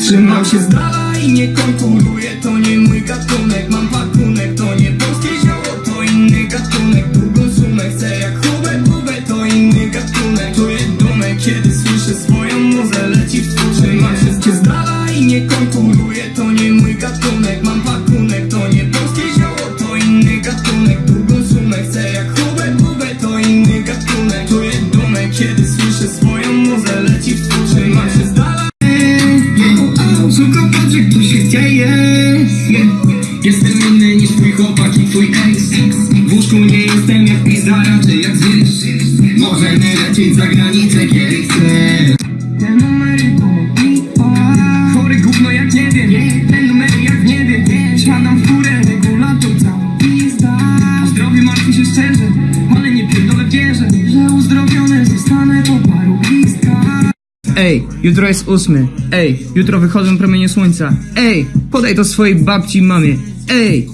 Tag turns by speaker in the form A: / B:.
A: Trzymam się z dala i nie konkuruję To nie mój gatunek, mam pakunek To nie polskie zioło, to inny gatunek. Długą sumę chcę jak Hubert Hubert To inny gatunek, czuję dumę Kiedy słyszę swoją muzę, leci w tło Trzymam się z dala i nie konkuruję To nie mój gatunek, mam pakunek Suko, patrz jak tu się dzieje. Jestem inny niż twój chłopak i twój ex W łóżku nie jestem jak pizza, raczej jak zwierz Możemy lecieć za Ej, jutro jest ósmy. Ej, jutro wychodzą promienie słońca. Ej, podaj to swojej babci i mamie. Ej!